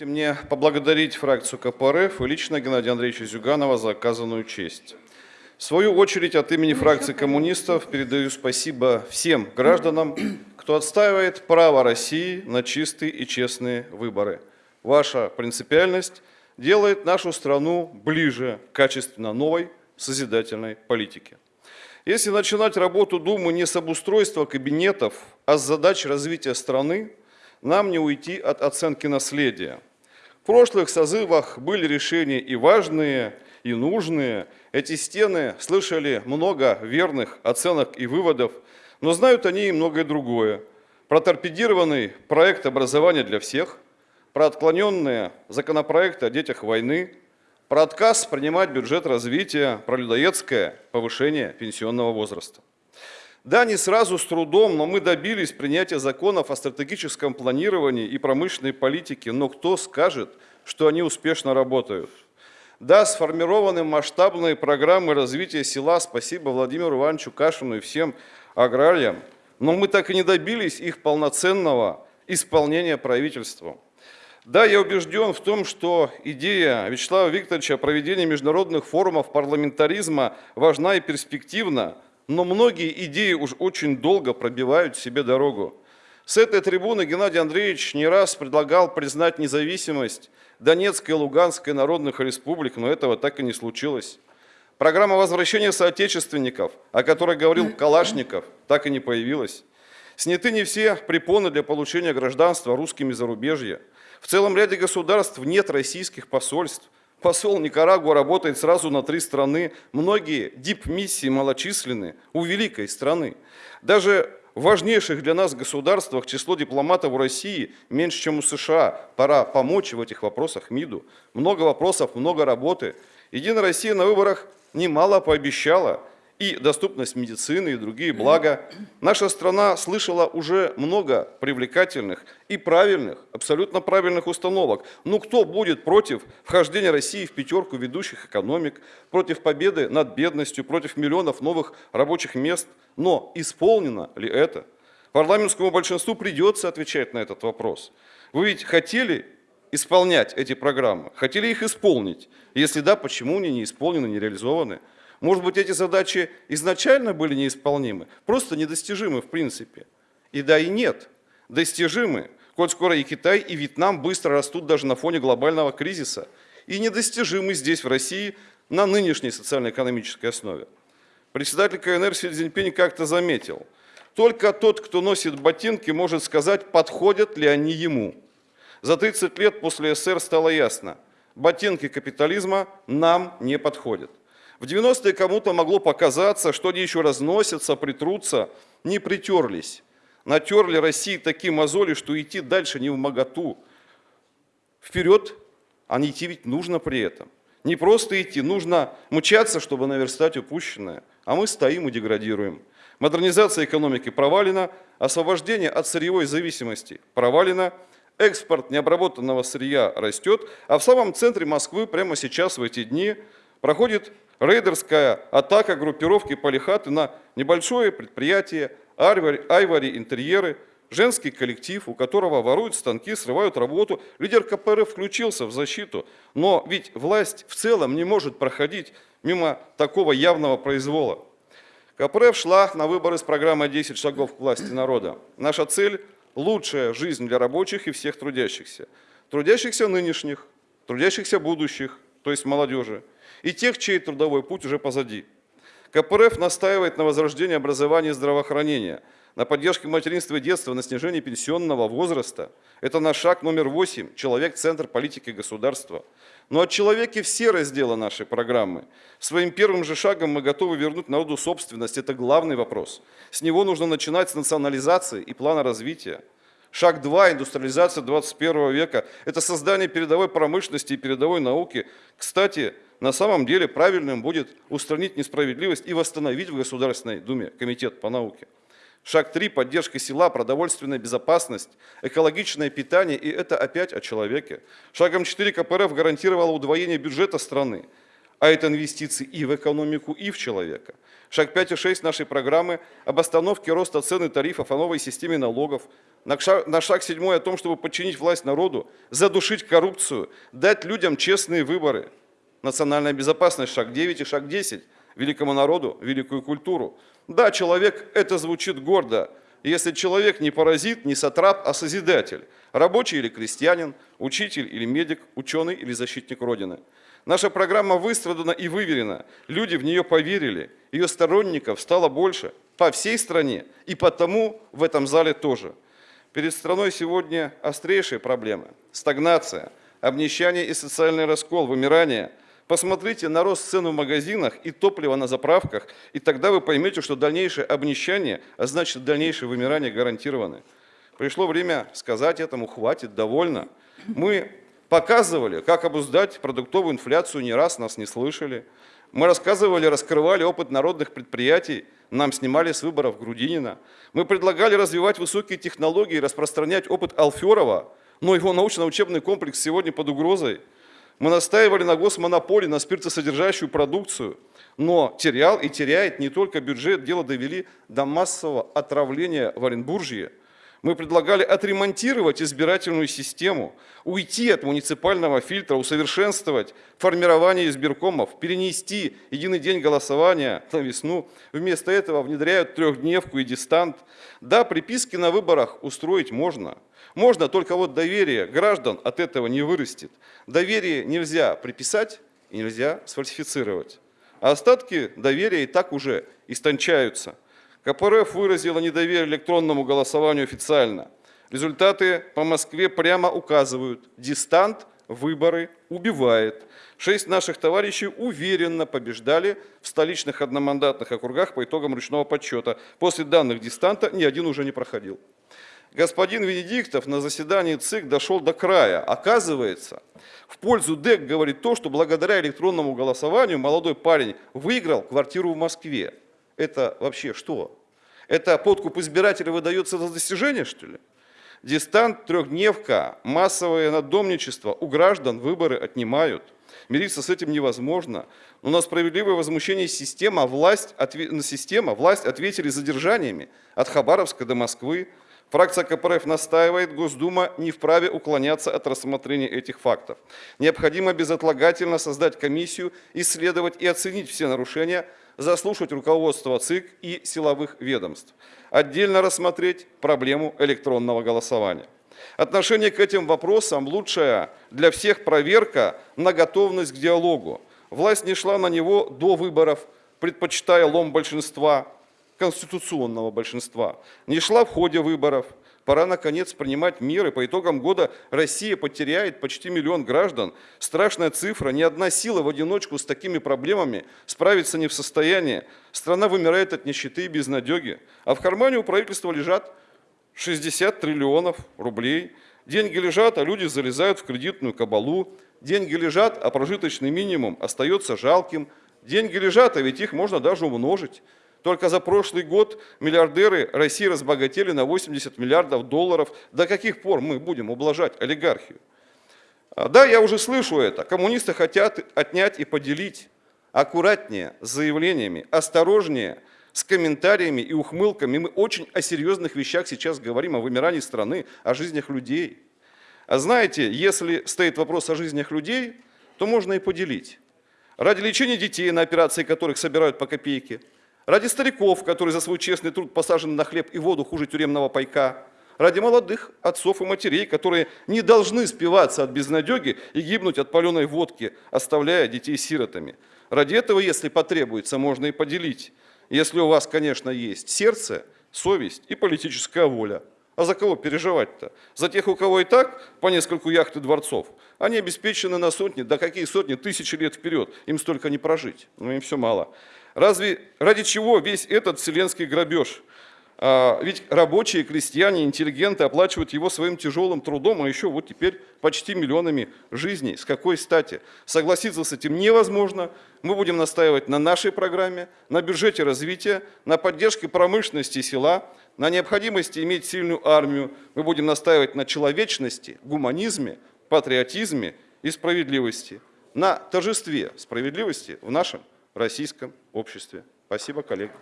Мне поблагодарить фракцию КПРФ и лично Геннадия Андреевича Зюганова за оказанную честь. В свою очередь от имени фракции коммунистов передаю спасибо всем гражданам, кто отстаивает право России на чистые и честные выборы. Ваша принципиальность делает нашу страну ближе к качественно новой созидательной политике. Если начинать работу Думы не с обустройства кабинетов, а с задач развития страны, нам не уйти от оценки наследия – прошлых созывах были решения и важные, и нужные. Эти стены слышали много верных оценок и выводов, но знают они и многое другое. Про торпедированный проект образования для всех, про отклоненные законопроекты о детях войны, про отказ принимать бюджет развития, про людоедское повышение пенсионного возраста. Да, не сразу с трудом, но мы добились принятия законов о стратегическом планировании и промышленной политике, но кто скажет, что они успешно работают? Да, сформированы масштабные программы развития села, спасибо Владимиру Ивановичу Кашину и всем аграриям, но мы так и не добились их полноценного исполнения правительством. Да, я убежден в том, что идея Вячеслава Викторовича о проведении международных форумов парламентаризма важна и перспективна, но многие идеи уж очень долго пробивают себе дорогу. С этой трибуны Геннадий Андреевич не раз предлагал признать независимость Донецкой и Луганской народных республик, но этого так и не случилось. Программа возвращения соотечественников, о которой говорил Калашников, так и не появилась. Сняты не все препоны для получения гражданства русскими зарубежья. В целом ряде государств нет российских посольств. Посол Никарагуа работает сразу на три страны. Многие дип-миссии малочисленны у великой страны. Даже в важнейших для нас государствах число дипломатов в России меньше, чем у США. Пора помочь в этих вопросах МИДу. Много вопросов, много работы. Единая Россия на выборах немало пообещала – и доступность медицины, и другие блага. Наша страна слышала уже много привлекательных и правильных, абсолютно правильных установок. Ну кто будет против вхождения России в пятерку ведущих экономик, против победы над бедностью, против миллионов новых рабочих мест? Но исполнено ли это? Парламентскому большинству придется отвечать на этот вопрос. Вы ведь хотели исполнять эти программы, хотели их исполнить? Если да, почему они не исполнены, не реализованы? Может быть, эти задачи изначально были неисполнимы, просто недостижимы в принципе. И да, и нет, достижимы, коль скоро и Китай, и Вьетнам быстро растут даже на фоне глобального кризиса, и недостижимы здесь, в России, на нынешней социально-экономической основе. Председатель КНР Си Цзиньпинь как-то заметил, только тот, кто носит ботинки, может сказать, подходят ли они ему. За 30 лет после СССР стало ясно, ботинки капитализма нам не подходят. В 90-е кому-то могло показаться, что они еще разносятся, притрутся, не притерлись. Натерли России такие мозоли, что идти дальше не в моготу. Вперед, а не идти ведь нужно при этом. Не просто идти, нужно мучаться, чтобы наверстать упущенное. А мы стоим и деградируем. Модернизация экономики провалена, освобождение от сырьевой зависимости провалено, экспорт необработанного сырья растет, а в самом центре Москвы прямо сейчас, в эти дни, проходит рейдерская атака группировки Полихаты на небольшое предприятие Айвари Интерьеры, женский коллектив, у которого воруют станки, срывают работу. Лидер КПРФ включился в защиту, но ведь власть в целом не может проходить мимо такого явного произвола. КПРФ шла на выборы с программой «10 шагов к власти народа». Наша цель – лучшая жизнь для рабочих и всех трудящихся. Трудящихся нынешних, трудящихся будущих, то есть молодежи – и тех, чей трудовой путь уже позади. КПРФ настаивает на возрождении образования и здравоохранения, на поддержке материнства и детства, на снижении пенсионного возраста. Это наш шаг номер восемь. Человек – центр политики государства. Но от человеке все разделы нашей программы. Своим первым же шагом мы готовы вернуть народу собственность. Это главный вопрос. С него нужно начинать с национализации и плана развития. Шаг 2. Индустриализация 21 века. Это создание передовой промышленности и передовой науки. Кстати, на самом деле правильным будет устранить несправедливость и восстановить в Государственной Думе Комитет по науке. Шаг 3. Поддержка села, продовольственная безопасность, экологичное питание, и это опять о человеке. Шагом 4. КПРФ гарантировала удвоение бюджета страны, а это инвестиции и в экономику, и в человека. Шаг 5 и 6 нашей программы об остановке роста цен и тарифов, о новой системе налогов, на шаг, на шаг седьмой о том, чтобы подчинить власть народу, задушить коррупцию, дать людям честные выборы. Национальная безопасность, шаг 9 и шаг 10, великому народу, великую культуру. Да, человек, это звучит гордо, если человек не паразит, не сатрап, а созидатель, рабочий или крестьянин, учитель или медик, ученый или защитник Родины. Наша программа выстрадана и выверена, люди в нее поверили, ее сторонников стало больше по всей стране и потому в этом зале тоже. Перед страной сегодня острейшие проблемы – стагнация, обнищание и социальный раскол, вымирание – Посмотрите на рост цен в магазинах и топлива на заправках, и тогда вы поймете, что дальнейшее обнищание, а значит дальнейшее вымирание гарантированы. Пришло время сказать этому «хватит, довольно». Мы показывали, как обуздать продуктовую инфляцию, не раз нас не слышали. Мы рассказывали, раскрывали опыт народных предприятий, нам снимали с выборов Грудинина. Мы предлагали развивать высокие технологии, распространять опыт Алферова, но его научно-учебный комплекс сегодня под угрозой – мы настаивали на госмонополии на спиртосодержащую продукцию, но терял и теряет не только бюджет, дело довели до массового отравления в Оренбуржье. Мы предлагали отремонтировать избирательную систему, уйти от муниципального фильтра, усовершенствовать формирование избиркомов, перенести единый день голосования на весну. Вместо этого внедряют трехдневку и дистант. Да, приписки на выборах устроить можно. Можно, только вот доверие граждан от этого не вырастет. Доверие нельзя приписать и нельзя сфальсифицировать. А остатки доверия и так уже истончаются. КПРФ выразила недоверие электронному голосованию официально. Результаты по Москве прямо указывают, дистант выборы убивает. Шесть наших товарищей уверенно побеждали в столичных одномандатных округах по итогам ручного подсчета. После данных дистанта ни один уже не проходил. Господин Венедиктов на заседании ЦИК дошел до края. Оказывается, в пользу ДЭК говорит то, что благодаря электронному голосованию молодой парень выиграл квартиру в Москве. Это вообще что? Это подкуп избирателя выдается за достижение, что ли? Дистант, трехдневка, массовое надомничество, у граждан выборы отнимают. Мириться с этим невозможно. Но на справедливое возмущение система, власть, отве... система, власть ответили задержаниями от Хабаровска до Москвы. Фракция КПРФ настаивает, Госдума не вправе уклоняться от рассмотрения этих фактов. Необходимо безотлагательно создать комиссию, исследовать и оценить все нарушения, заслушать руководство ЦИК и силовых ведомств. Отдельно рассмотреть проблему электронного голосования. Отношение к этим вопросам лучшая для всех проверка на готовность к диалогу. Власть не шла на него до выборов, предпочитая лом большинства, конституционного большинства, не шла в ходе выборов. Пора, наконец, принимать меры. По итогам года Россия потеряет почти миллион граждан. Страшная цифра. Ни одна сила в одиночку с такими проблемами справиться не в состоянии. Страна вымирает от нищеты и безнадеги. А в кармане у правительства лежат 60 триллионов рублей. Деньги лежат, а люди залезают в кредитную кабалу. Деньги лежат, а прожиточный минимум остается жалким. Деньги лежат, а ведь их можно даже умножить. Только за прошлый год миллиардеры России разбогатели на 80 миллиардов долларов. До каких пор мы будем ублажать олигархию? А, да, я уже слышу это. Коммунисты хотят отнять и поделить. Аккуратнее с заявлениями, осторожнее с комментариями и ухмылками. Мы очень о серьезных вещах сейчас говорим, о вымирании страны, о жизнях людей. А знаете, если стоит вопрос о жизнях людей, то можно и поделить. Ради лечения детей, на операции которых собирают по копейке – Ради стариков, которые за свой честный труд посажены на хлеб и воду хуже тюремного пайка. Ради молодых отцов и матерей, которые не должны спиваться от безнадеги и гибнуть от паленой водки, оставляя детей сиротами. Ради этого, если потребуется, можно и поделить. Если у вас, конечно, есть сердце, совесть и политическая воля. А за кого переживать-то? За тех, у кого и так по нескольку яхт и дворцов. Они обеспечены на сотни, да какие сотни, тысячи лет вперед. Им столько не прожить. Но им все мало. Разве ради чего весь этот вселенский грабеж? А, ведь рабочие, крестьяне, интеллигенты оплачивают его своим тяжелым трудом, а еще вот теперь почти миллионами жизней. С какой стати? Согласиться с этим невозможно. Мы будем настаивать на нашей программе, на бюджете развития, на поддержке промышленности села, на необходимости иметь сильную армию. Мы будем настаивать на человечности, гуманизме, патриотизме и справедливости. На торжестве справедливости в нашем российском обществе. Спасибо, коллеги.